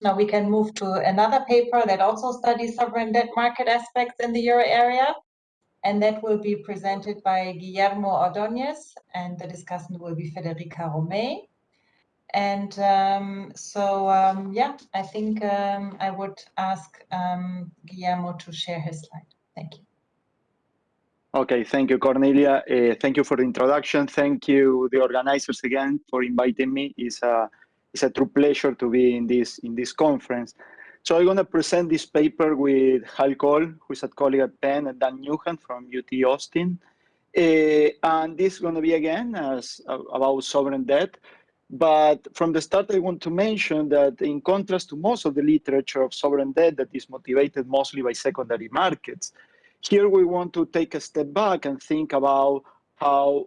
Now we can move to another paper that also studies sovereign debt market aspects in the euro area. And that will be presented by Guillermo Ordóñez, and the discussant will be Federica Romei. And um, so, um, yeah, I think um, I would ask um, Guillermo to share his slide. Thank you. Okay, thank you, Cornelia. Uh, thank you for the introduction. Thank you, the organizers, again, for inviting me. It's a, it's a true pleasure to be in this, in this conference. So I'm going to present this paper with Hal Cole, who is a colleague at Penn, and Dan Neuhann from UT Austin. Uh, and this is going to be, again, as, uh, about sovereign debt. But from the start, I want to mention that in contrast to most of the literature of sovereign debt that is motivated mostly by secondary markets, here we want to take a step back and think about how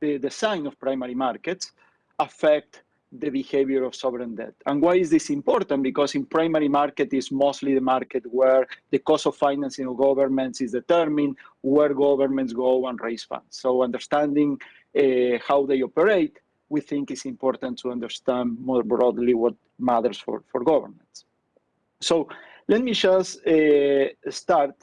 the design of primary markets affect the behavior of sovereign debt. And why is this important? Because in primary market is mostly the market where the cost of financing of governments is determined, where governments go and raise funds. So understanding uh, how they operate we think is important to understand more broadly what matters for, for governments. So let me just uh, start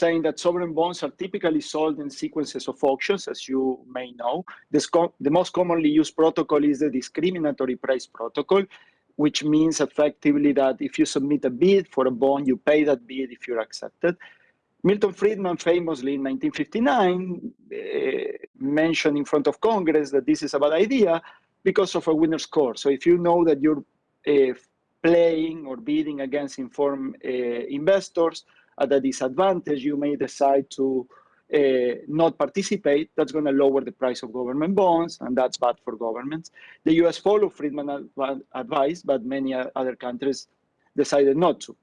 saying that sovereign bonds are typically sold in sequences of auctions, as you may know. The, most commonly used protocol is the discriminatory price protocol, which means effectively that if you submit a bid for a bond, you pay that bid if you're accepted. Milton Friedman famously in 1959 uh, mentioned in front of Congress that this is a bad idea because of a winner's curse. So if you know that you're uh, playing or bidding against informed uh, investors at a disadvantage, you may decide to uh, not participate. That's going to lower the price of government bonds, and that's bad for governments. The US followed Friedman advice, but many other countries decided not to.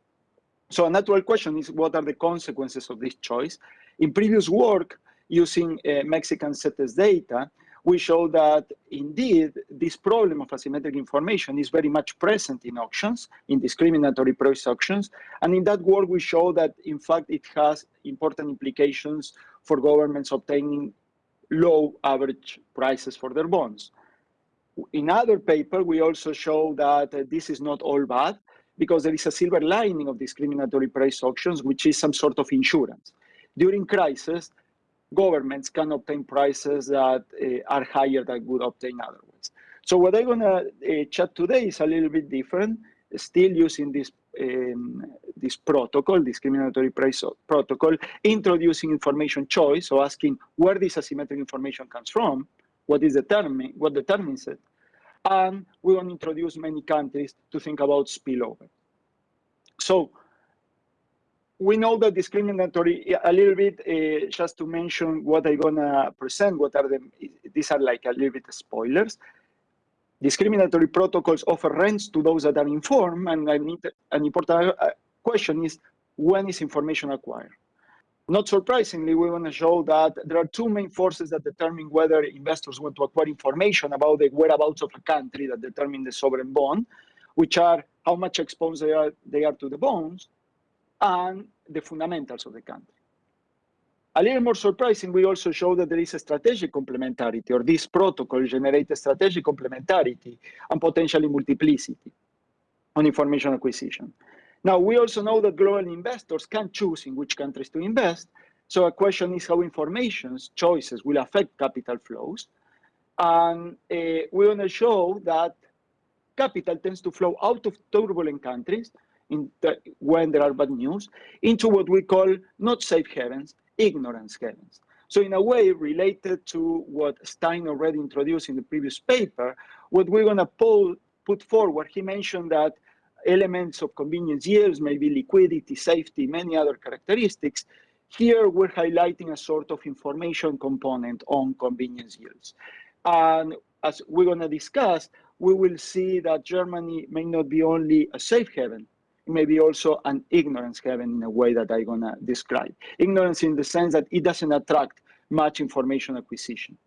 So a natural question is, what are the consequences of this choice? In previous work, using uh, Mexican CETES data, we show that indeed this problem of asymmetric information is very much present in auctions, in discriminatory price auctions. And in that work, we show that in fact it has important implications for governments obtaining low average prices for their bonds. In other paper, we also show that uh, this is not all bad because there is a silver lining of discriminatory price auctions, which is some sort of insurance. During crisis, governments can obtain prices that uh, are higher than would obtain otherwise. So what I'm going to uh, chat today is a little bit different, still using this um, this protocol, discriminatory price protocol, introducing information choice, so asking where this asymmetric information comes from, what is determining, what determines it, and we want to introduce many countries to think about spillover. So we know that discriminatory, a little bit, uh, just to mention what I'm gonna present, what are the, these are like a little bit spoilers. Discriminatory protocols offer rents to those that are informed, and an important uh, question is, when is information acquired? Not surprisingly, we want to show that there are two main forces that determine whether investors want to acquire information about the whereabouts of a country that determine the sovereign bond, which are how much exposed they are, they are to the bonds, and the fundamentals of the country. A little more surprising, we also show that there is a strategic complementarity, or this protocol generates a strategic complementarity and potentially multiplicity on information acquisition. Now, we also know that global investors can choose in which countries to invest. So a question is how information's choices will affect capital flows. And uh, we want to show that capital tends to flow out of turbulent countries the, when there are bad news into what we call not safe havens, ignorance havens. So in a way, related to what Stein already introduced in the previous paper, what we're going to put forward, he mentioned that elements of convenience yields, maybe liquidity, safety, many other characteristics. Here we're highlighting a sort of information component on convenience yields. And as we're going to discuss, we will see that Germany may not be only a safe haven, it may be also an ignorance haven in a way that I'm going to describe. Ignorance in the sense that it doesn't attract much information acquisition.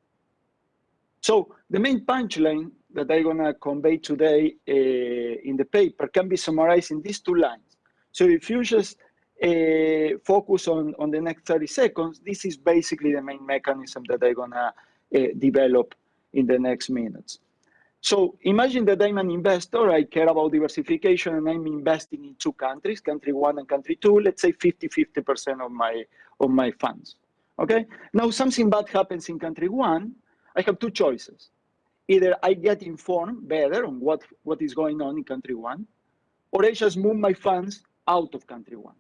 So the main punchline that I'm going to convey today uh, in the paper can be summarized in these two lines. So if you just uh, focus on, on the next 30 seconds, this is basically the main mechanism that I'm going to uh, develop in the next minutes. So imagine that I'm an investor, I care about diversification and I'm investing in two countries, country one and country two, let's say 50, 50% of my, of my funds, okay? Now something bad happens in country one, I have two choices. Either I get informed better on what, what is going on in country one, or I just move my funds out of country one.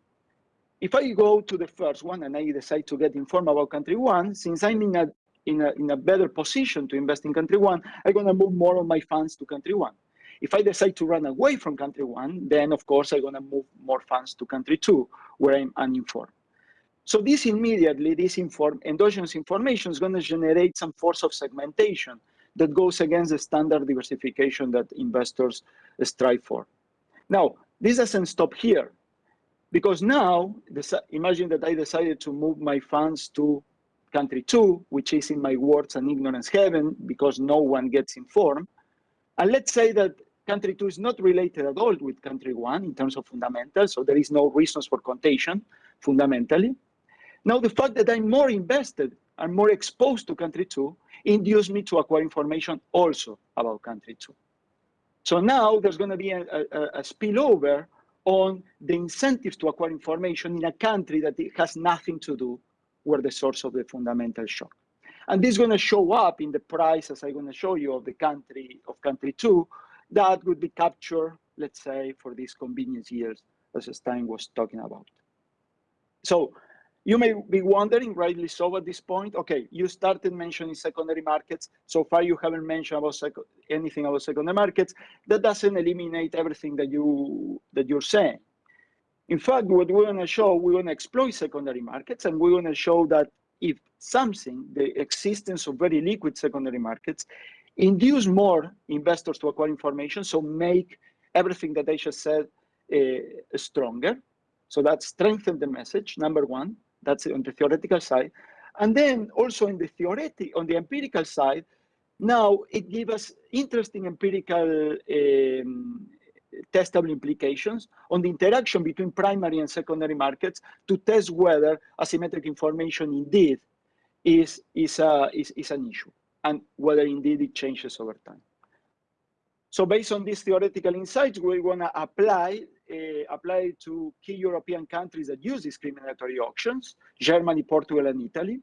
If I go to the first one and I decide to get informed about country one, since I'm in a in a, in a better position to invest in country one, I'm going to move more of my funds to country one. If I decide to run away from country one, then of course I'm going to move more funds to country two, where I'm uninformed. So this immediately, this inform, endogenous information is going to generate some force of segmentation that goes against the standard diversification that investors strive for. Now, this doesn't stop here, because now, imagine that I decided to move my funds to country two, which is in my words an ignorance haven because no one gets informed. And let's say that country two is not related at all with country one in terms of fundamentals, so there is no reasons for contagion fundamentally. Now the fact that I'm more invested and more exposed to country two induced me to acquire information also about country two. So now there's going to be a, a, a spillover on the incentives to acquire information in a country that has nothing to do were the source of the fundamental shock. And this is going to show up in the price, as I'm going to show you, of the country of country two, that would be captured, let's say, for these convenience yields, as Stein was talking about. So you may be wondering, rightly so at this point, okay, you started mentioning secondary markets. So far, you haven't mentioned about anything about secondary markets. That doesn't eliminate everything that you that you're saying. In fact, what we're going to show, we're going to exploit secondary markets, and we're going to show that if something, the existence of very liquid secondary markets, induce more investors to acquire information, so make everything that I just said uh, stronger. So that strengthen the message, number one. That's on the theoretical side. And then also in the theoretic, on the empirical side, now it gives us interesting empirical um, testable implications on the interaction between primary and secondary markets to test whether asymmetric information indeed is, is, a, is, is an issue and whether indeed it changes over time. So based on these theoretical insights, we want to apply uh, apply to key European countries that use discriminatory auctions, Germany, Portugal, and Italy.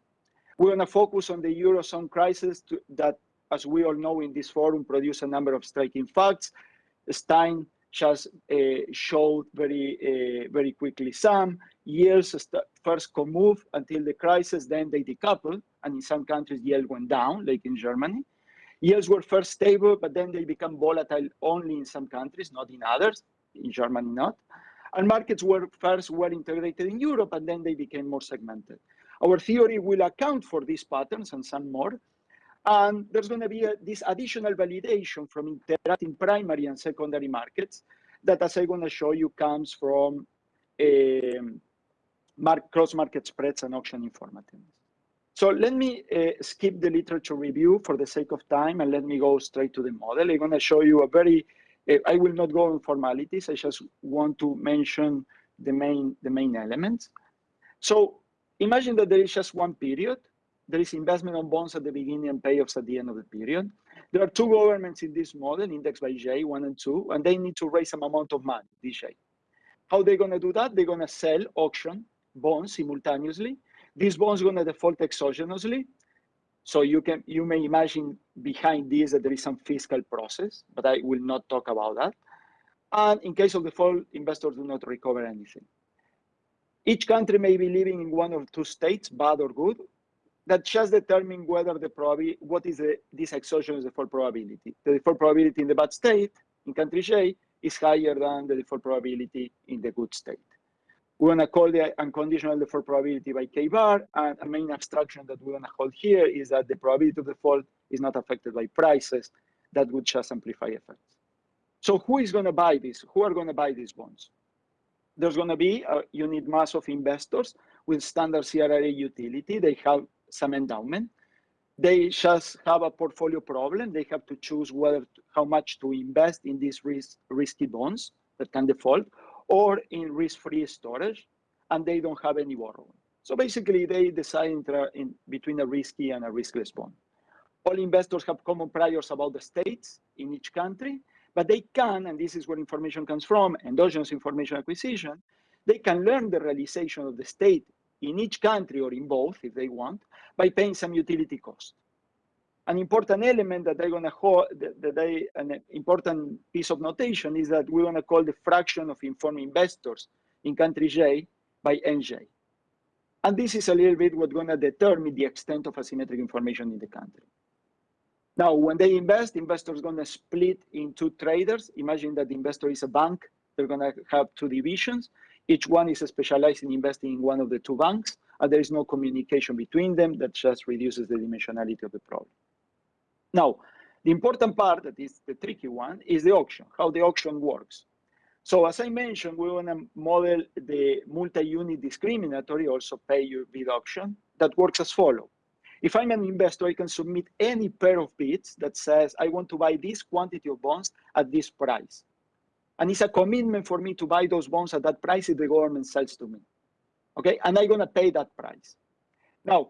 We want to focus on the Eurozone crisis to, that, as we all know in this forum, produce a number of striking facts. Stein just uh, showed very, uh, very quickly some. Yields first move until the crisis, then they decoupled, and in some countries yield went down, like in Germany. Yields were first stable, but then they become volatile only in some countries, not in others, in Germany not. And markets were first well integrated in Europe, and then they became more segmented. Our theory will account for these patterns and some more, and there's going to be a, this additional validation from interacting primary and secondary markets that, as I'm going to show you, comes from um, cross-market spreads and auction informativeness. So let me uh, skip the literature review for the sake of time, and let me go straight to the model. I'm going to show you a very, uh, I will not go in formalities. I just want to mention the main, the main elements. So imagine that there is just one period there is investment on bonds at the beginning and payoffs at the end of the period. There are two governments in this model, indexed by J, one and two, and they need to raise some amount of money, DJ. How they're going to do that? They're going to sell, auction bonds simultaneously. These bonds going to default exogenously. So you can you may imagine behind this that there is some fiscal process, but I will not talk about that. And in case of default, investors do not recover anything. Each country may be living in one of two states, bad or good, that just determine whether the probability, what is the, this exogenous default probability. The default probability in the bad state, in country J, is higher than the default probability in the good state. We want to call the unconditional default probability by k bar, and a main abstraction that we want to hold here is that the probability of default is not affected by prices. That would just amplify effects. So who is going to buy this? Who are going to buy these bonds? There's going to be uh, a unit mass of investors with standard CRRA utility. They have some endowment. They just have a portfolio problem. They have to choose whether how much to invest in these risk, risky bonds that can default or in risk-free storage, and they don't have any borrowing. So basically, they decide in, between a risky and a riskless bond. all investors have common priors about the states in each country, but they can, and this is where information comes from, endogenous information acquisition, they can learn the realization of the state in each country or in both, if they want, by paying some utility cost. An important element that they're gonna hold, that they, an important piece of notation is that we're gonna call the fraction of informed investors in country J by NJ. And this is a little bit what's gonna determine the extent of asymmetric information in the country. Now, when they invest, investors gonna split into traders. Imagine that the investor is a bank. They're gonna have two divisions. Each one is specialized in investing in one of the two banks, and there is no communication between them. That just reduces the dimensionality of the problem. Now, the important part, that is the tricky one, is the auction, how the auction works. So as I mentioned, we want to model the multi-unit discriminatory, also pay-your-bid auction, that works as follows. If I'm an investor, I can submit any pair of bids that says, I want to buy this quantity of bonds at this price. And it's a commitment for me to buy those bonds at that price if the government sells to me. Okay, and I'm gonna pay that price. Now,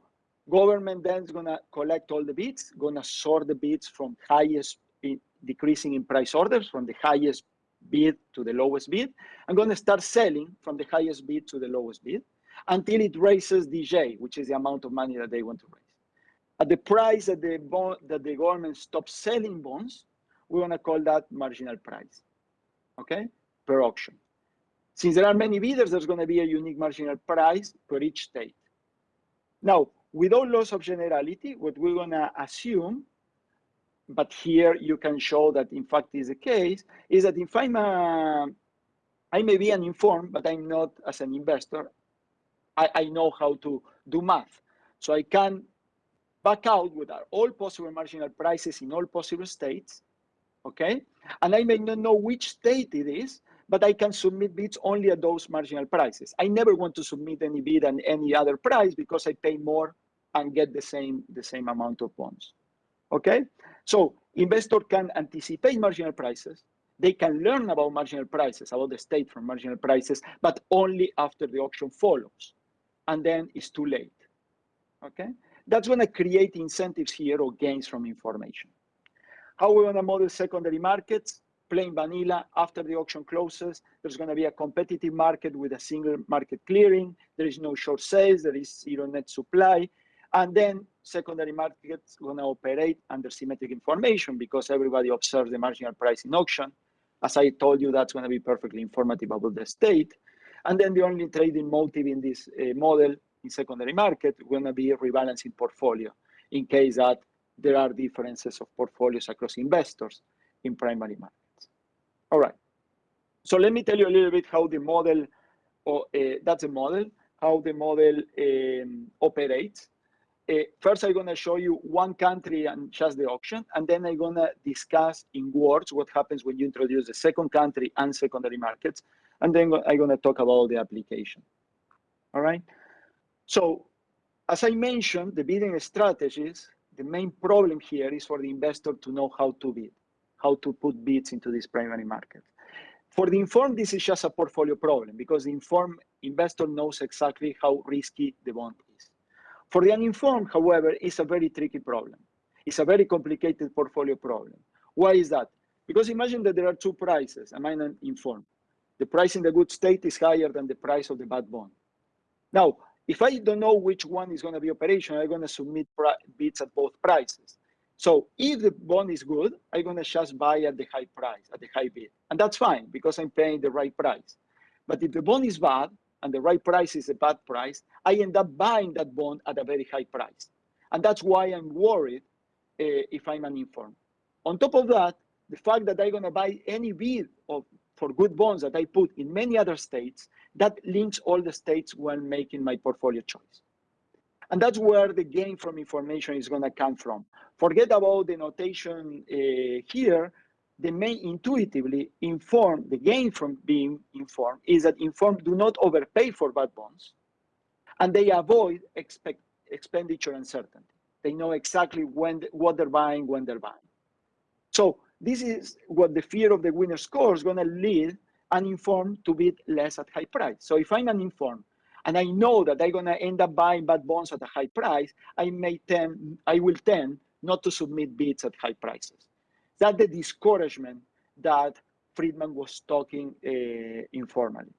government then is gonna collect all the bids, gonna sort the bids from highest in, decreasing in price orders, from the highest bid to the lowest bid. I'm gonna start selling from the highest bid to the lowest bid until it raises DJ, which is the amount of money that they want to raise. At the price that the, bond, that the government stops selling bonds, we're to call that marginal price, okay, per auction. Since there are many bidders, there's going to be a unique marginal price per each state. Now, without loss of generality, what we're going to assume, but here you can show that in fact is the case, is that if I'm a, I may be an informed, but I'm not as an investor, I, I know how to do math. So I can back out with all possible marginal prices in all possible states, okay? And I may not know which state it is, but I can submit bids only at those marginal prices. I never want to submit any bid at any other price because I pay more and get the same, the same amount of bonds, okay? So investor can anticipate marginal prices. They can learn about marginal prices, about the state from marginal prices, but only after the auction follows. And then it's too late, okay? That's when I create incentives here or gains from information. How we want to model secondary markets? Plain vanilla, after the auction closes, there's going to be a competitive market with a single market clearing. There is no short sales, there is zero net supply. And then secondary markets going to operate under symmetric information because everybody observes the marginal price in auction. As I told you, that's going to be perfectly informative about the state. And then the only trading motive in this uh, model in secondary market going to be rebalancing portfolio in case that there are differences of portfolios across investors in primary markets. All right. So let me tell you a little bit how the model, or uh, that's a model, how the model um, operates. Uh, first, I'm going to show you one country and just the auction, and then I'm going to discuss in words what happens when you introduce the second country and secondary markets, and then I'm going to talk about the application. All right. So as I mentioned, the bidding strategies, the main problem here is for the investor to know how to bid, how to put bids into this primary market. For the informed, this is just a portfolio problem because the informed investor knows exactly how risky the bond is. For the uninformed, however, it's a very tricky problem. It's a very complicated portfolio problem. Why is that? Because imagine that there are two prices, am I informed? The price in the good state is higher than the price of the bad bond. Now, if I don't know which one is going to be operational, I'm going to submit bids at both prices. So if the bond is good, I'm going to just buy at the high price, at the high bid. And that's fine because I'm paying the right price. But if the bond is bad and the right price is a bad price, I end up buying that bond at a very high price. And that's why I'm worried uh, if I'm an uninformed. On top of that, the fact that I'm going to buy any bid of, for good bonds that I put in many other states that links all the states when making my portfolio choice. And that's where the gain from information is going to come from. Forget about the notation uh, here. The main intuitively informed, the gain from being informed is that informed do not overpay for bad bonds and they avoid expect, expenditure uncertainty. They know exactly when what they're buying, when they're buying. So this is what the fear of the winner's curse is going to lead uninformed to bid less at high price. So if I'm uninformed and I know that I'm gonna end up buying bad bonds at a high price, I may tend, I will tend not to submit bids at high prices. That's the discouragement that Friedman was talking uh, informally.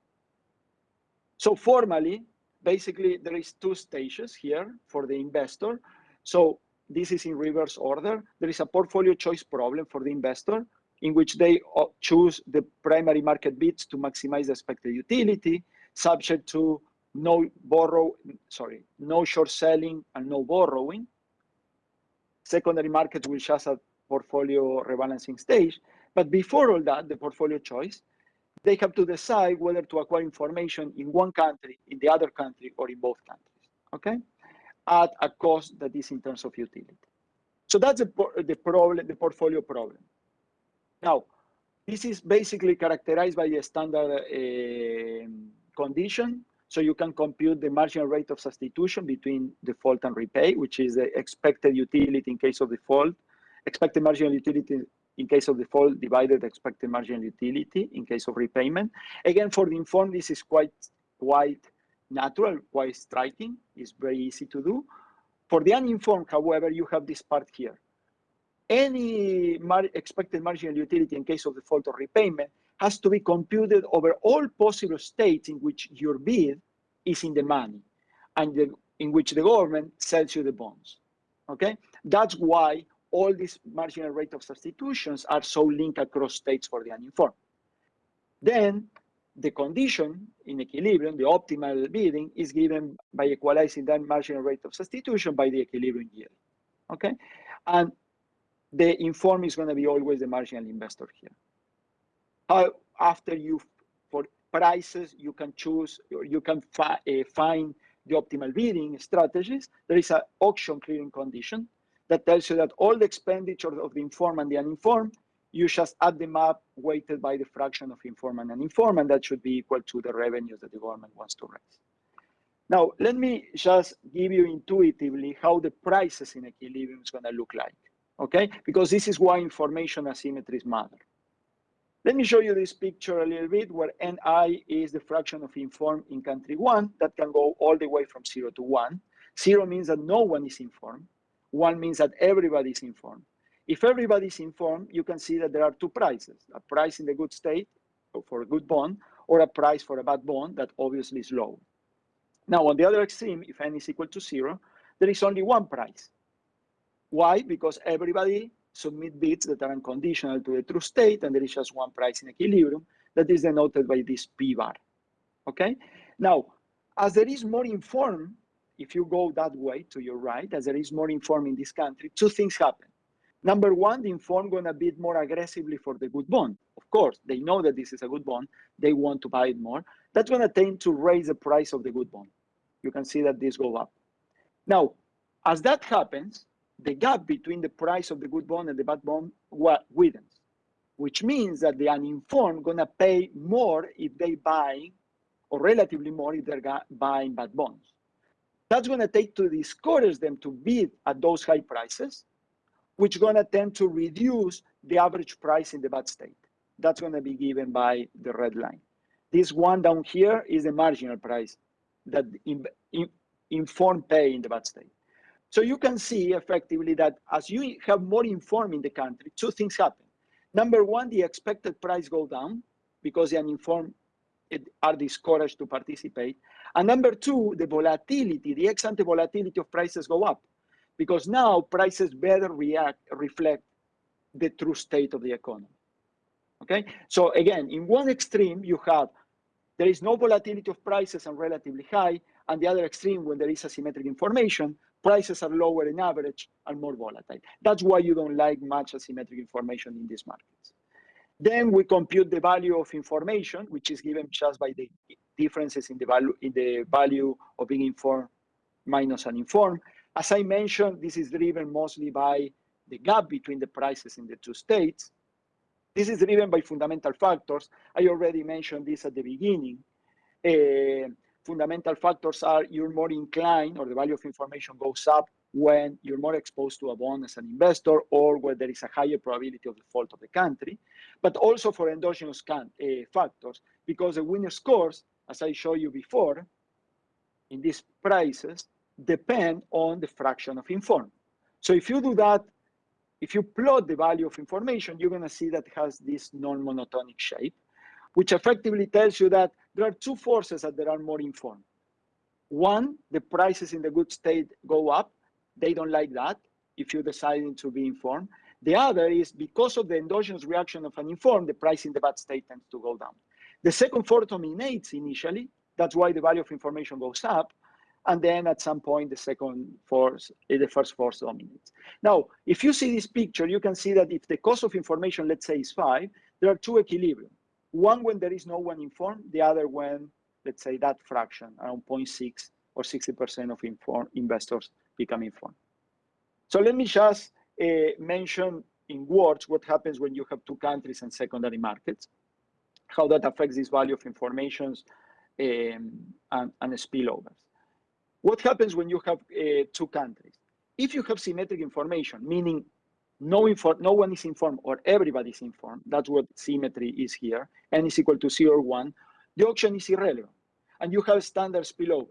So formally, basically, there is two stages here for the investor. So this is in reverse order. There is a portfolio choice problem for the investor in which they choose the primary market bids to maximize the expected utility, subject to no borrow, sorry, no short selling and no borrowing. Secondary markets will just a portfolio rebalancing stage. But before all that, the portfolio choice, they have to decide whether to acquire information in one country, in the other country, or in both countries, okay? At a cost that is in terms of utility. So that's the, the problem, the portfolio problem. Now, this is basically characterized by a standard uh, condition. So you can compute the marginal rate of substitution between default and repay, which is the expected utility in case of default, expected marginal utility in case of default divided expected marginal utility in case of repayment. Again, for the informed, this is quite, quite natural, quite striking. It's very easy to do. For the uninformed, however, you have this part here any mar expected marginal utility in case of default or repayment has to be computed over all possible states in which your bid is in the money and the, in which the government sells you the bonds. Okay, that's why all these marginal rate of substitutions are so linked across states for the uninformed. Then the condition in equilibrium, the optimal bidding, is given by equalizing that marginal rate of substitution by the equilibrium yield. Okay, and the inform is going to be always the marginal investor here. How after you for prices you can choose or you can fi uh, find the optimal bidding strategies. There is an auction clearing condition that tells you that all the expenditure of the informed and the uninformed, you just add them up weighted by the fraction of informant and informant that should be equal to the revenues that the government wants to raise. Now, let me just give you intuitively how the prices in equilibrium is going to look like okay? Because this is why information asymmetries matter. Let me show you this picture a little bit where Ni is the fraction of informed in country one that can go all the way from zero to one. Zero means that no one is informed. One means that everybody is informed. If everybody is informed, you can see that there are two prices, a price in the good state for a good bond or a price for a bad bond that obviously is low. Now, on the other extreme, if n is equal to zero, there is only one price, why? Because everybody submit bids that are unconditional to the true state, and there is just one price in equilibrium that is denoted by this P bar. Okay? Now, as there is more informed, if you go that way to your right, as there is more informed in this country, two things happen. Number one, the informed gonna bid more aggressively for the good bond. Of course, they know that this is a good bond. They want to buy it more. That's gonna tend to raise the price of the good bond. You can see that this go up. Now, as that happens, the gap between the price of the good bond and the bad bond widens, which means that the uninformed gonna pay more if they buy, or relatively more if they're buying bad bonds. That's gonna take to discourage them to bid at those high prices, which is gonna tend to reduce the average price in the bad state. That's gonna be given by the red line. This one down here is the marginal price that in, in, informed pay in the bad state. So you can see effectively that as you have more informed in the country, two things happen. Number one, the expected price go down because the uninformed are discouraged to participate. And number two, the volatility, the ex-ante volatility of prices go up because now prices better react, reflect the true state of the economy. Okay, so again, in one extreme, you have there is no volatility of prices and relatively high, and the other extreme, when there is asymmetric information, prices are lower in average and more volatile. That's why you don't like much asymmetric information in these markets. Then we compute the value of information, which is given just by the differences in the value in the value of being informed minus uninformed. As I mentioned, this is driven mostly by the gap between the prices in the two states. This is driven by fundamental factors. I already mentioned this at the beginning. Uh, fundamental factors are you're more inclined or the value of information goes up when you're more exposed to a bond as an investor or where there is a higher probability of default of the country, but also for endogenous uh, factors because the winner's curse, as I showed you before, in these prices depend on the fraction of informed. So if you do that if you plot the value of information, you're going to see that has this non-monotonic shape, which effectively tells you that there are two forces that there are more informed. One, the prices in the good state go up. They don't like that if you're deciding to be informed. The other is because of the endogenous reaction of an informed, the price in the bad state tends to go down. The second force dominates initially. That's why the value of information goes up. And then at some point, the second force, the first force dominates. Now, if you see this picture, you can see that if the cost of information, let's say, is five, there are two equilibrium. One when there is no one informed, the other when, let's say, that fraction, around 0.6 or 60% of informed investors become informed. So let me just uh, mention in words what happens when you have two countries and secondary markets, how that affects this value of informations um, and, and spillovers. What happens when you have uh, two countries? If you have symmetric information, meaning no, no one is informed or everybody is informed, that's what symmetry is here, n is equal to 0 or 1, the auction is irrelevant. And you have standard spillovers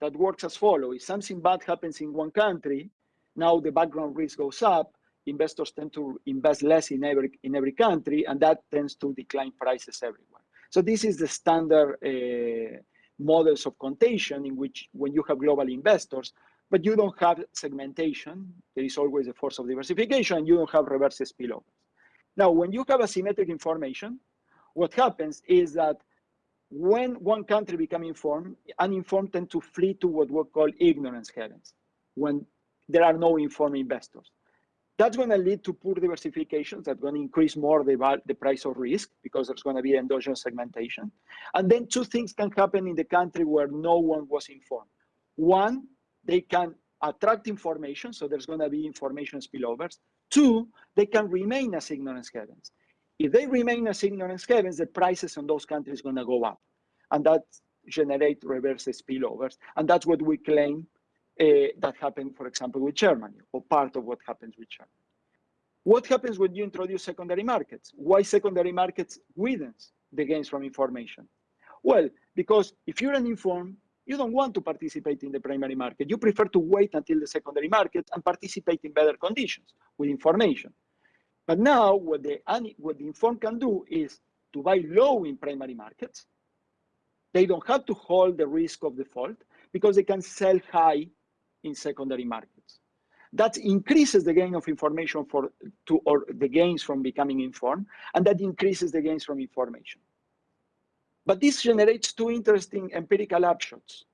that works as follows. If something bad happens in one country, now the background risk goes up, investors tend to invest less in every, in every country, and that tends to decline prices everywhere. So this is the standard uh, models of contagion in which when you have global investors, but you don't have segmentation, there is always a force of diversification, and you don't have reverse spillovers. Now, when you have asymmetric information, what happens is that when one country becomes informed, uninformed tend to flee to what we call ignorance havens, when there are no informed investors. That's going to lead to poor diversification. That's going to increase more the, the price of risk because there's going to be endogenous segmentation. And then two things can happen in the country where no one was informed. One, they can attract information, so there's going to be information spillovers. Two, they can remain as ignorance havens. If they remain as ignorance havens, the prices in those countries are going to go up. And that generate reverse spillovers. And that's what we claim Uh, that happened, for example, with Germany, or part of what happens with Germany. What happens when you introduce secondary markets? Why secondary markets widens the gains from information? Well, because if you're uninformed, you don't want to participate in the primary market. You prefer to wait until the secondary market and participate in better conditions with information. But now what the, what the informed can do is to buy low in primary markets. They don't have to hold the risk of default because they can sell high in secondary markets. That increases the gain of information for to or the gains from becoming informed, and that increases the gains from information. But this generates two interesting empirical upshots.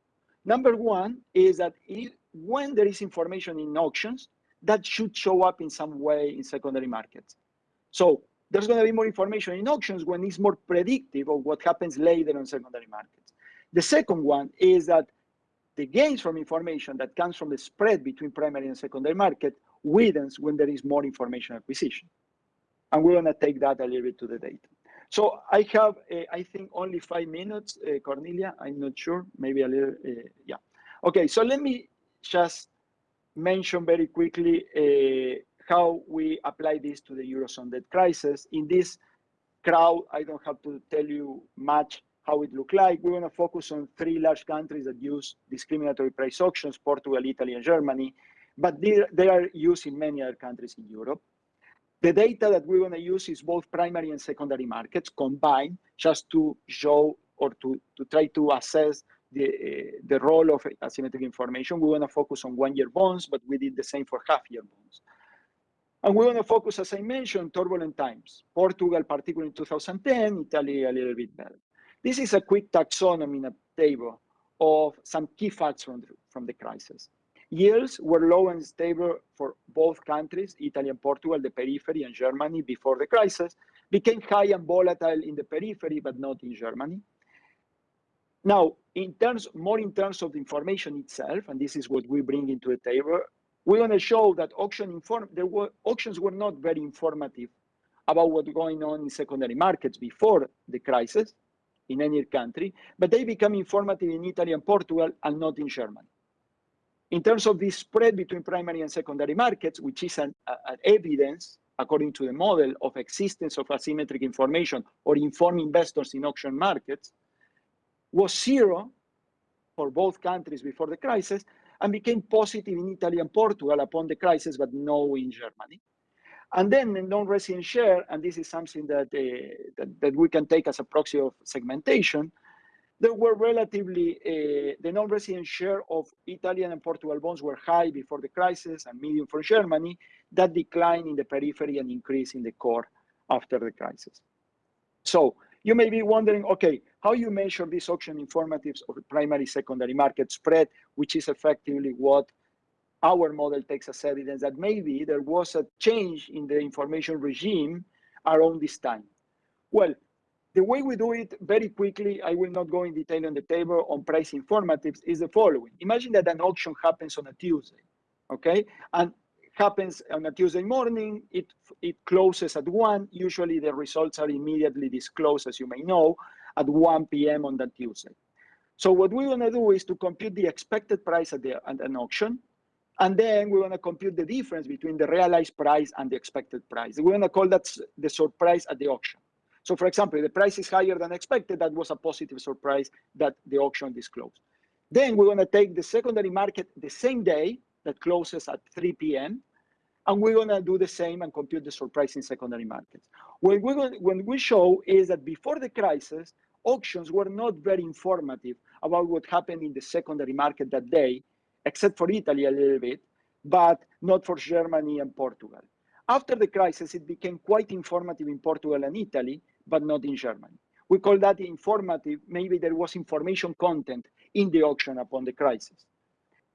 Number one is that if, when there is information in auctions, that should show up in some way in secondary markets. So there's going to be more information in auctions when it's more predictive of what happens later on secondary markets. The second one is that the gains from information that comes from the spread between primary and secondary market widens when there is more information acquisition. And we're going to take that a little bit to the data. So I have, uh, I think, only five minutes, uh, Cornelia. I'm not sure, maybe a little, uh, yeah. Okay, so let me just mention very quickly how we apply this to the Eurozone debt crisis. In this crowd, I don't have to tell you much how it look like. We want to focus on three large countries that use discriminatory price auctions, Portugal, Italy, and Germany, but they, they are used in many other countries in Europe. The data that we're going to use is both primary and secondary markets combined just to show or to, to try to assess the, uh, the role of asymmetric information. We want to focus on one-year bonds, but we did the same for half-year bonds. And we want to focus, as I mentioned, turbulent times. Portugal, particularly in 2010, Italy a little bit better. This is a quick taxonomy in a table of some key facts from the, from the crisis. Yields were low and stable for both countries, Italy and Portugal, the periphery, and Germany before the crisis, became high and volatile in the periphery, but not in Germany. Now, in terms, more in terms of the information itself, and this is what we bring into the table, we want to show that auction inform, there were, auctions were not very informative about what's going on in secondary markets before the crisis in any country, but they become informative in Italy and Portugal and not in Germany. In terms of this spread between primary and secondary markets, which is an, an evidence, according to the model, of existence of asymmetric information or informed investors in auction markets, was zero for both countries before the crisis and became positive in Italy and Portugal upon the crisis, but no in Germany. And then the non-resident share, and this is something that, uh, that, that, we can take as a proxy of segmentation, there were relatively, uh, the non-resident share of Italian and Portugal bonds were high before the crisis and medium for Germany, that declined in the periphery and increase in the core after the crisis. So you may be wondering, okay, how you measure these auction informatives of primary secondary market spread, which is effectively what our model takes as evidence that maybe there was a change in the information regime around this time. Well, the way we do it very quickly, I will not go in detail on the table on price informatives, is the following. Imagine that an auction happens on a Tuesday, okay? And happens on a Tuesday morning, it, it closes at 1. Usually the results are immediately disclosed, as you may know, at 1 p.m. on that Tuesday. So what we want to do is to compute the expected price at, the, at an auction, and then we want to compute the difference between the realized price and the expected price. We want to call that the surprise at the auction. So for example, the price is higher than expected, that was a positive surprise that the auction disclosed. Then we're going to take the secondary market the same day that closes at 3 p.m. And we're going to do the same and compute the surprise in secondary markets. What we when we show is that before the crisis, auctions were not very informative about what happened in the secondary market that day, except for Italy a little bit, but not for Germany and Portugal. After the crisis, it became quite informative in Portugal and Italy, but not in Germany. We call that informative. Maybe there was information content in the auction upon the crisis.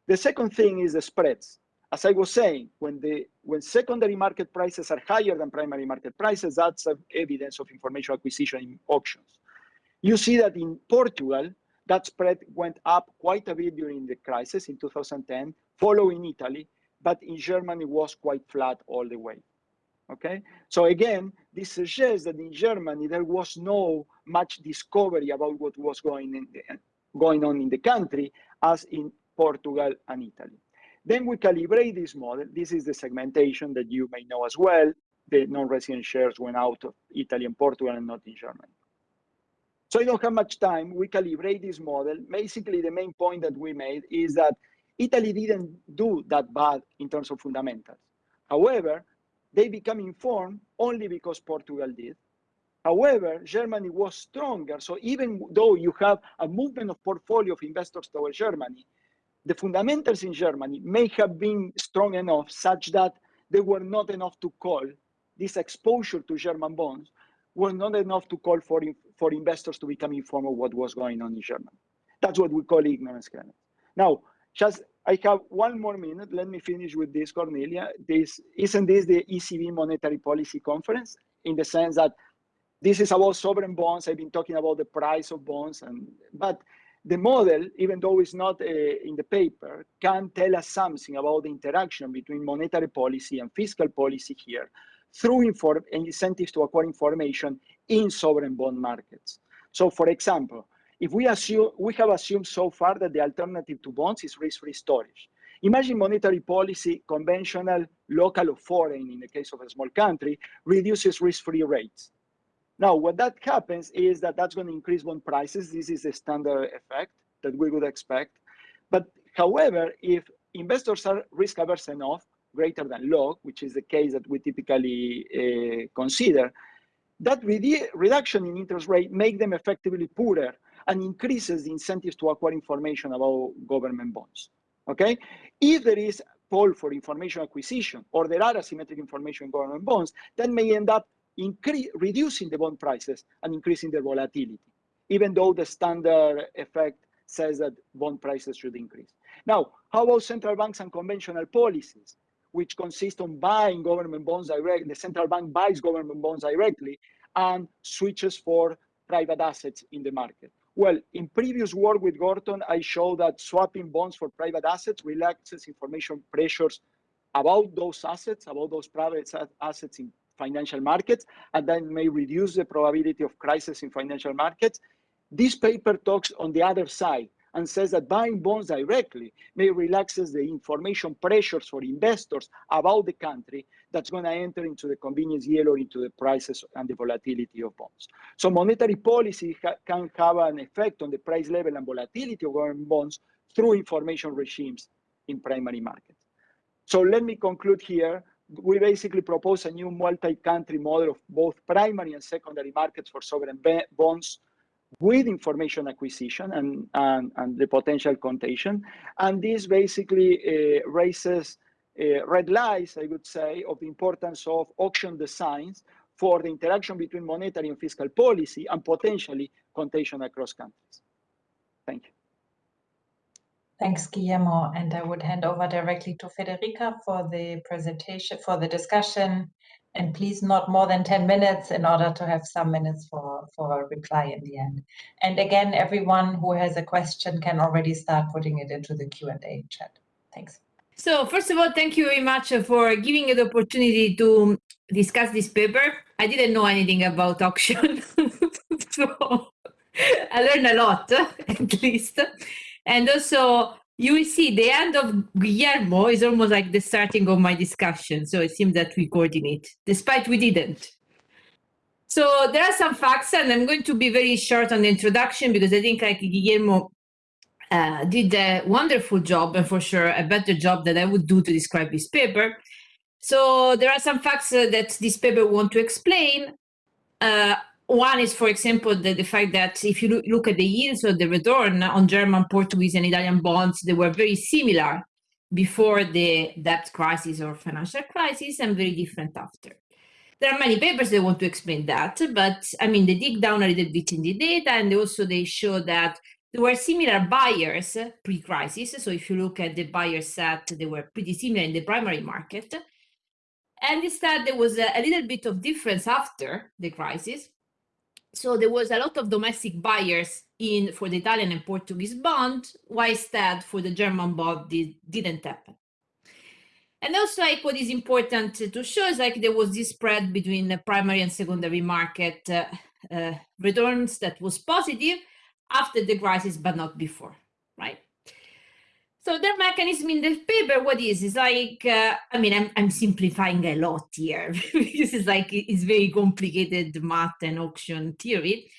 The second thing is the spreads. As I was saying, when the when secondary market prices are higher than primary market prices, that's evidence of information acquisition in auctions. You see that in Portugal, that spread went up quite a bit during the crisis in 2010, following Italy, but in Germany was quite flat all the way. Okay, so again, this suggests that in Germany there was no much discovery about what was going in the, going on in the country as in Portugal and Italy. Then we calibrate this model. This is the segmentation that you may know as well. The non-resident shares went out of Italy and Portugal and not in Germany. So I don't have much time. We calibrate this model. Basically, the main point that we made is that Italy didn't do that bad in terms of fundamentals. However, they become informed only because Portugal did. However, Germany was stronger. So even though you have a movement of portfolio of investors towards Germany, the fundamentals in Germany may have been strong enough such that they were not enough to call this exposure to German bonds were not enough to call for, for investors to become informed of what was going on in Germany. That's what we call ignorance credit. Now, just I have one more minute. Let me finish with this, Cornelia. This isn't this the ECB monetary policy conference in the sense that this is about sovereign bonds. I've been talking about the price of bonds, and but the model, even though it's not uh, in the paper, can tell us something about the interaction between monetary policy and fiscal policy here through inform incentives to acquire information in sovereign bond markets. So for example, if we assume we have assumed so far that the alternative to bonds is risk-free storage. Imagine monetary policy, conventional, local or foreign in the case of a small country, reduces risk-free rates. Now, what that happens is that that's going to increase bond prices. This is a standard effect that we would expect. But however, if investors are risk averse enough, greater than log, which is the case that we typically uh, consider, that redu reduction in interest rate make them effectively poorer and increases the incentives to acquire information about government bonds. Okay, if there is pull for information acquisition or there are asymmetric information in government bonds, that may end up reducing the bond prices and increasing their volatility, even though the standard effect says that bond prices should increase. Now, how about central banks and conventional policies? Which consists on buying government bonds directly. The central bank buys government bonds directly and switches for private assets in the market. Well, in previous work with Gorton, I showed that swapping bonds for private assets relaxes information pressures about those assets, about those private assets in financial markets, and then may reduce the probability of crisis in financial markets. This paper talks on the other side, and says that buying bonds directly may relaxes the information pressures for investors about the country that's going to enter into the convenience yield or into the prices and the volatility of bonds. So monetary policy ha can have an effect on the price level and volatility of government bonds through information regimes in primary markets. So let me conclude here we basically propose a new multi-country model of both primary and secondary markets for sovereign bonds with information acquisition and, and, and the potential contagion. And this basically uh, raises uh, red lights, I would say, of the importance of auction designs for the interaction between monetary and fiscal policy and potentially contagion across countries. Thank you. Thanks, Guillermo. And I would hand over directly to Federica for the presentation, for the discussion. And please not more than 10 minutes in order to have some minutes for, for a reply in the end. And again, everyone who has a question can already start putting it into the Q&A chat. Thanks. So first of all, thank you very much for giving the opportunity to discuss this paper. I didn't know anything about auction, so I learned a lot, at least. And also, you will see the end of Guillermo is almost like the starting of my discussion. So it seems that we coordinate, despite we didn't. So there are some facts, and I'm going to be very short on the introduction because I think like Guillermo uh, did a wonderful job, and for sure a better job than I would do to describe this paper. So there are some facts uh, that this paper want to explain. Uh, one is, for example, the, the fact that if you look at the yields or the return on German, Portuguese, and Italian bonds, they were very similar before the debt crisis or financial crisis and very different after. There are many papers that want to explain that, but I mean, they dig down a little bit in the data and also they show that there were similar buyers pre-crisis. So if you look at the buyer set, they were pretty similar in the primary market. And instead, there was a, a little bit of difference after the crisis so there was a lot of domestic buyers in for the Italian and Portuguese bond, while instead for the German bond this didn't happen. And also like what is important to show is like there was this spread between the primary and secondary market uh, uh, returns that was positive after the crisis, but not before, right? So their mechanism in the paper, what is, is like, uh, I mean, I'm, I'm simplifying a lot here because it's like, it's very complicated math and auction theory,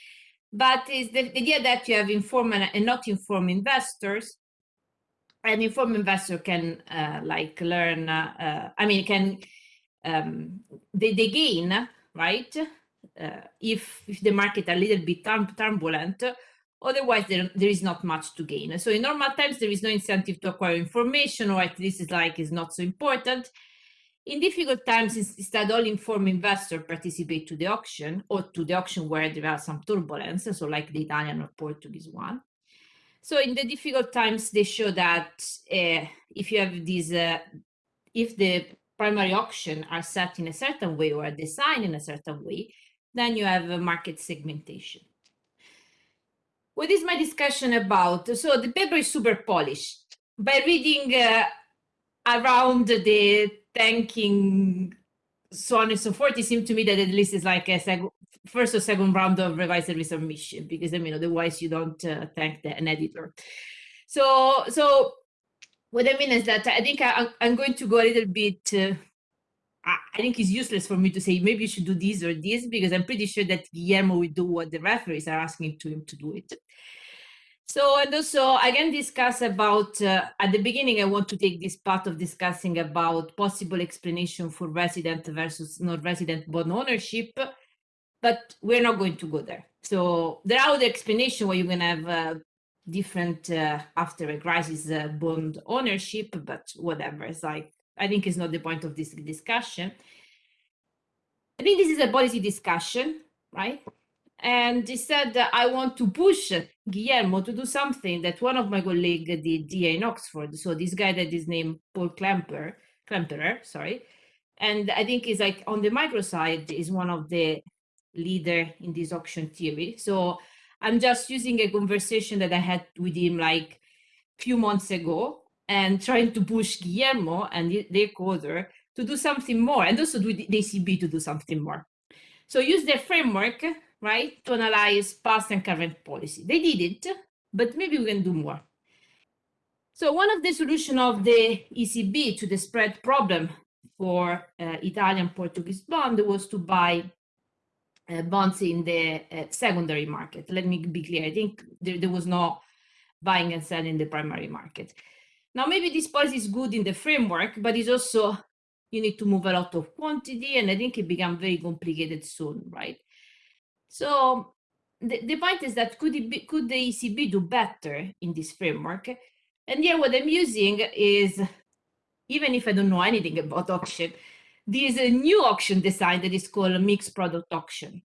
but it's the, the idea that you have informed and not informed investors. An informed investor can uh, like learn, uh, uh, I mean, can, um, they, they gain, right? Uh, if, if the market a little bit turbulent, Otherwise, there, there is not much to gain. So in normal times, there is no incentive to acquire information, or at least it's like is not so important. In difficult times, instead, all informed investors participate to the auction or to the auction where there are some turbulence, so like the Italian or Portuguese one. So in the difficult times, they show that uh, if you have these, uh, if the primary auction are set in a certain way or designed in a certain way, then you have a market segmentation. What is my discussion about? So the paper is super polished. By reading uh, around the thanking, so on and so forth, it seemed to me that at least it's like a second, first or second round of revised resubmission, because I mean, otherwise you don't uh, thank the, an editor. So, so what I mean is that I think I, am going to go a little bit uh, I think it's useless for me to say maybe you should do this or this because I'm pretty sure that Guillermo will do what the referees are asking to him to do it. So, and also I can discuss about, uh, at the beginning, I want to take this part of discussing about possible explanation for resident versus non-resident bond ownership, but we're not going to go there. So there are other explanations where you're going to have uh, different uh, after a crisis uh, bond ownership, but whatever. It's like I think it's not the point of this discussion. I think this is a policy discussion, right? And instead, I want to push Guillermo to do something that one of my colleagues did here in Oxford. So this guy that is named Paul Klemperer, Klemperer, sorry. And I think is like on the micro side is one of the leader in this auction theory. So I'm just using a conversation that I had with him like few months ago and trying to push Guillermo and their coder to do something more and also do the ECB to do something more. So use their framework, right, to analyze past and current policy. They did it, but maybe we can do more. So one of the solution of the ECB to the spread problem for uh, Italian Portuguese bond was to buy uh, bonds in the uh, secondary market. Let me be clear. I think there, there was no buying and selling in the primary market. Now, maybe this policy is good in the framework, but it's also you need to move a lot of quantity, and I think it became very complicated soon, right? So the, the point is that could, it be, could the ECB do better in this framework? And here what I'm using is, even if I don't know anything about auction, there is a uh, new auction design that is called a mixed product auction.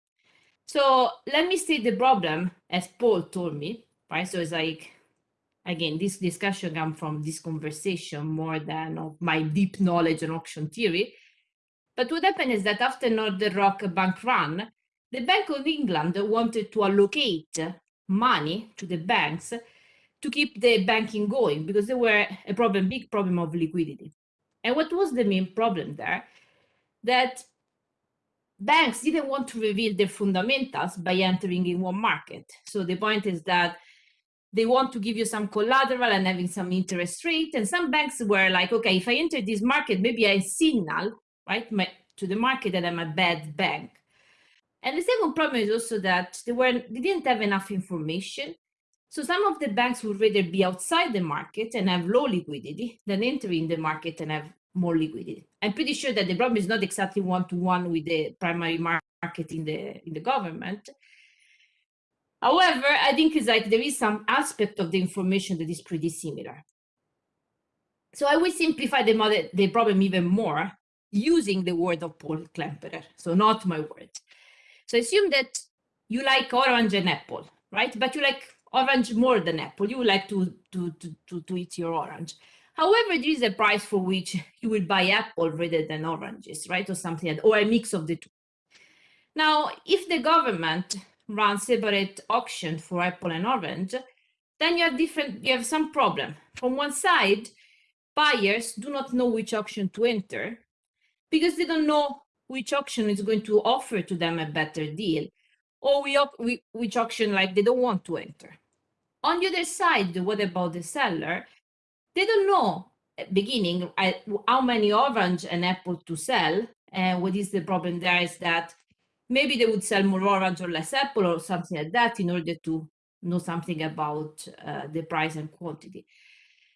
So let me state the problem, as Paul told me, right? So it's like, again, this discussion comes from this conversation more than of my deep knowledge on auction theory. But what happened is that after Northern Rock bank run, the Bank of England wanted to allocate money to the banks to keep the banking going because there were a problem, big problem of liquidity. And what was the main problem there? That banks didn't want to reveal their fundamentals by entering in one market. So the point is that they want to give you some collateral and having some interest rate. And some banks were like, okay, if I enter this market, maybe I signal right my, to the market that I'm a bad bank. And the second problem is also that they were they didn't have enough information. So some of the banks would rather be outside the market and have low liquidity than enter in the market and have more liquidity. I'm pretty sure that the problem is not exactly one-to-one -one with the primary market in the in the government. However, I think it's like there is some aspect of the information that is pretty similar. So I will simplify the, model, the problem even more using the word of Paul Klemperer, so not my words. So assume that you like orange and apple, right? But you like orange more than apple. You like to, to, to, to, to eat your orange. However, there is a price for which you will buy apple rather than oranges, right? Or something, like or a mix of the two. Now, if the government runs separate auction for apple and orange, then you have different, you have some problem. From one side, buyers do not know which auction to enter because they don't know which auction is going to offer to them a better deal or we, we, which auction like they don't want to enter. On the other side, what about the seller? They don't know at beginning how many orange and apple to sell. And what is the problem there is that maybe they would sell more orange or less apple or something like that in order to know something about uh, the price and quantity.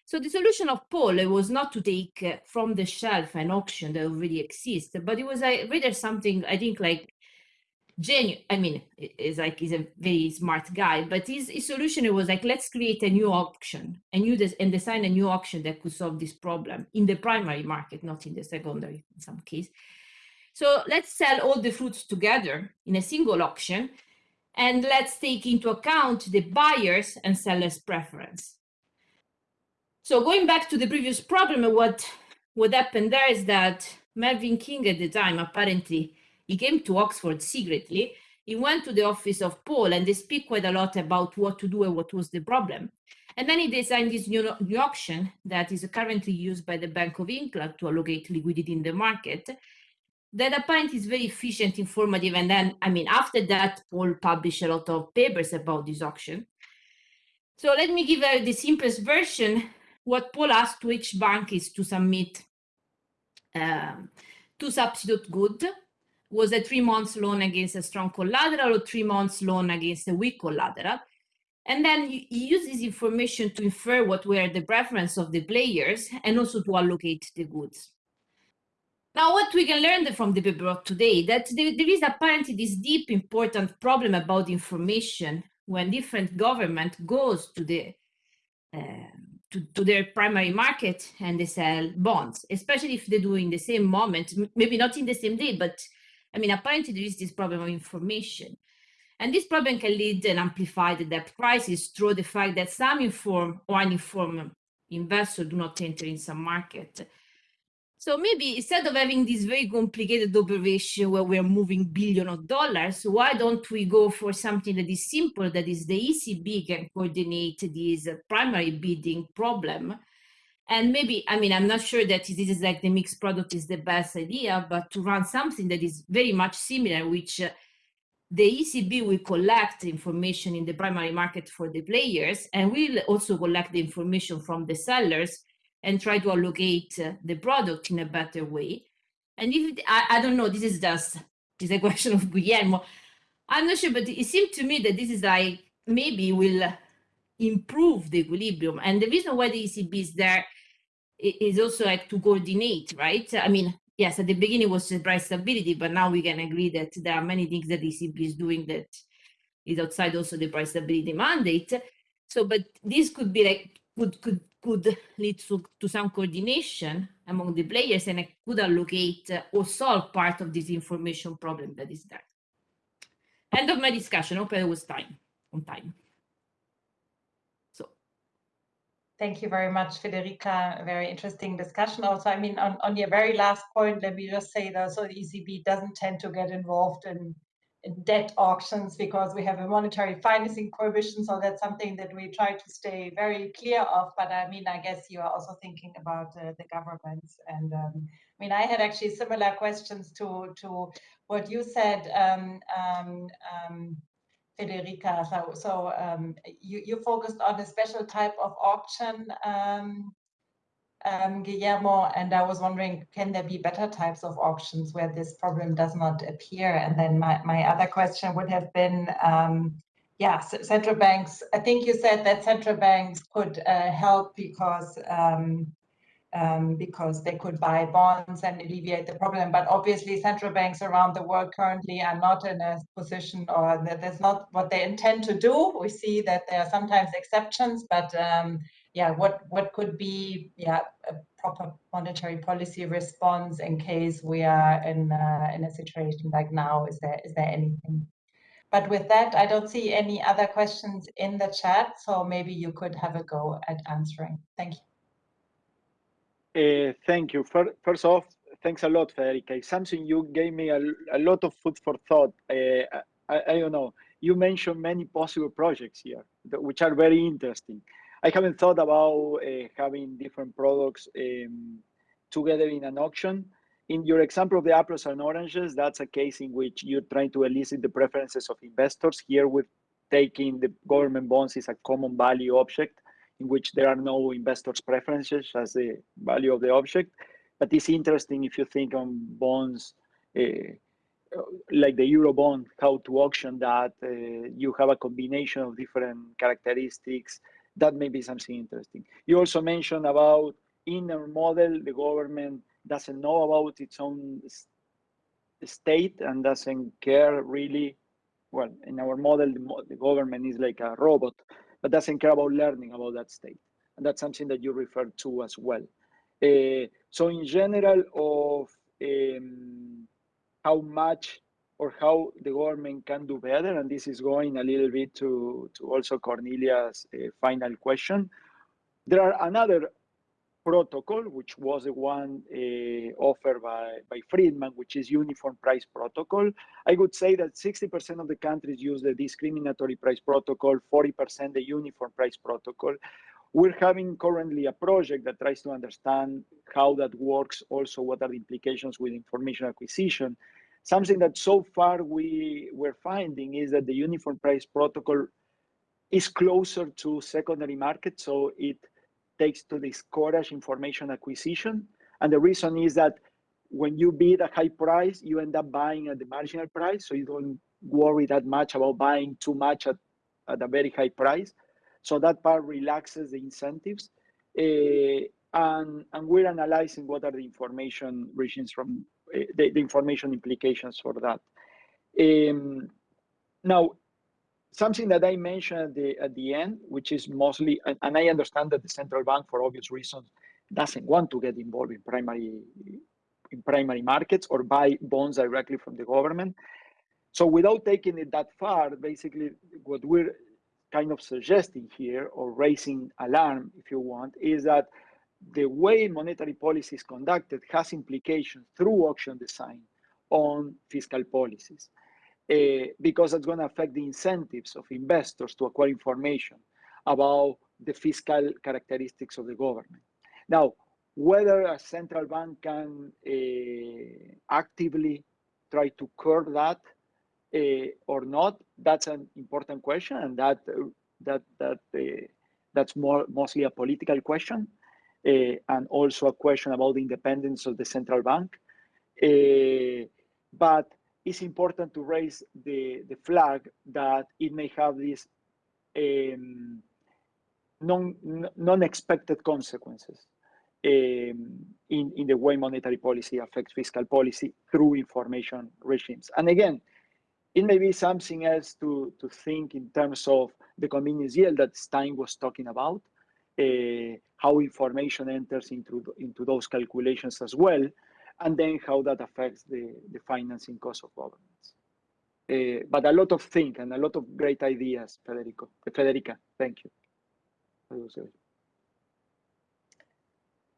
So the solution of Paul was not to take uh, from the shelf an auction that already exists, but it was uh, rather something I think like genuine. I mean, is like he's a very smart guy, but his, his solution was like let's create a new auction and you des and design a new auction that could solve this problem in the primary market, not in the secondary in some case. So let's sell all the fruits together in a single auction, and let's take into account the buyers and sellers preference. So going back to the previous problem, what, what happened there is that Mervyn King at the time, apparently, he came to Oxford secretly. He went to the office of Paul and they speak quite a lot about what to do and what was the problem. And then he designed this new, new auction that is currently used by the Bank of England to allocate liquidity in the market. That apparently is very efficient, informative. And then, I mean, after that, Paul published a lot of papers about this auction. So let me give uh, the simplest version what Paul asked each bank is to submit um, substitute good was a three months loan against a strong collateral or three months loan against a weak collateral. And then he uses information to infer what were the preference of the players and also to allocate the goods. Now, what we can learn from the paper of today, that there, is apparently this deep important problem about information when different government goes to the um, to, to their primary market and they sell bonds, especially if they do in the same moment, maybe not in the same day, but I mean, apparently there is this problem of information. And this problem can lead and amplify the debt crisis through the fact that some informed or uninformed investors do not enter in some market. So maybe instead of having this very complicated operation where we're moving billion of dollars, why don't we go for something that is simple, that is the ECB can coordinate this primary bidding problem. And maybe, I mean, I'm not sure that this is like the mixed product is the best idea, but to run something that is very much similar, which uh, the ECB will collect information in the primary market for the players and will also collect the information from the sellers and try to allocate uh, the product in a better way. And if it, I, I don't know, this is just this is a question of Guillermo. I'm not sure, but it seemed to me that this is like maybe will improve the equilibrium. And the reason why the ECB is there is also like to coordinate, right? I mean, yes, at the beginning was the price stability, but now we can agree that there are many things that ECB is doing that is outside also the price stability mandate. So, but this could be like could could could lead to, to some coordination among the players and it could allocate or solve part of this information problem that is there. End of my discussion. Hope it was time on time. So Thank you very much, Federica. Very interesting discussion. Also, I mean, on, on your very last point, let me just say that so the ECB doesn't tend to get involved in debt auctions because we have a monetary financing prohibition. So that's something that we try to stay very clear of. But I mean, I guess you are also thinking about uh, the governments. And um, I mean, I had actually similar questions to to what you said, um, um, um Federica. So, so um, you, you focused on a special type of auction um, Guillermo, and I was wondering, can there be better types of auctions where this problem does not appear? And then my, my other question would have been, um, yeah, central banks, I think you said that central banks could uh, help because um, um, because they could buy bonds and alleviate the problem. But obviously, central banks around the world currently are not in a position, or that that's not what they intend to do. We see that there are sometimes exceptions, but um, yeah, what what could be yeah a proper monetary policy response in case we are in uh, in a situation like now? Is there is there anything? But with that, I don't see any other questions in the chat, so maybe you could have a go at answering. Thank you. Uh, thank you. First off, thanks a lot, Federica. Something you gave me a, a lot of food for thought. Uh, I, I, don't know. You mentioned many possible projects here, which are very interesting. I haven't thought about uh, having different products um, together in an auction. In your example of the apples and oranges, that's a case in which you're trying to elicit the preferences of investors. Here, with taking the government bonds is a common value object in which there are no investors' preferences as the value of the object. But it's interesting if you think on bonds uh, like the euro bond, how to auction that. Uh, you have a combination of different characteristics that may be something interesting. You also mentioned about inner model, the government doesn't know about its own state and doesn't care really. Well, in our model, the, government is like a robot, but doesn't care about learning about that state. And that's something that you referred to as well. Uh, so in general of um, how much or how the government can do better. And this is going a little bit to, to also Cornelia's uh, final question. There are another protocol, which was the one uh, offered by, by Friedman, which is uniform price protocol. I would say that 60% of the countries use the discriminatory price protocol, 40% the uniform price protocol. We're having currently a project that tries to understand how that works, also what are the implications with information acquisition. Something that so far we were finding is that the uniform price protocol is closer to secondary market, so it takes to discourage information acquisition. And the reason is that when you bid a high price, you end up buying at the marginal price, so you don't worry that much about buying too much at, at a very high price. So that part relaxes the incentives. Uh, and, and we're analyzing what are the information regimes from the, the information implications for that. Um, now, something that I mentioned at the, at the end, which is mostly, and, and, I understand that the central bank, for obvious reasons, doesn't want to get involved in primary in primary markets or buy bonds directly from the government. So without taking it that far, basically what we're kind of suggesting here or raising alarm, if you want, is that the way monetary policy is conducted has implications through auction design on fiscal policies uh, because it's going to affect the incentives of investors to acquire information about the fiscal characteristics of the government. Now, whether a central bank can uh, actively try to curb that uh, or not, that's an important question, and that that that that's more mostly a political question. Uh, and also a question about the independence of the central bank. Uh, but it's important to raise the, the flag that it may have these um, non, non-expected consequences. um, in, in the way monetary policy affects fiscal policy through information regimes. And again, it may be something else to, to think in terms of the convenience yield that Stein was talking about, how information enters into, into those calculations as well, and then how that affects the, the financing cost of governments. Uh, but a lot of think and a lot of great ideas, Federico. Federica, thank you.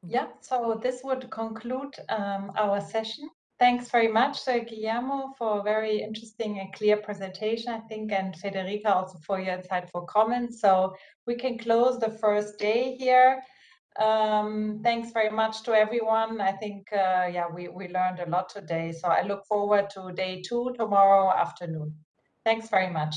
Yeah, so this would conclude um, our session. Thanks very much, uh, Guillermo, for a very interesting and clear presentation, I think, and Federica also for your insightful comments. So we can close the first day here. Um, thanks very much to everyone. I think, uh, yeah, we, we learned a lot today. So I look forward to day two tomorrow afternoon. Thanks very much.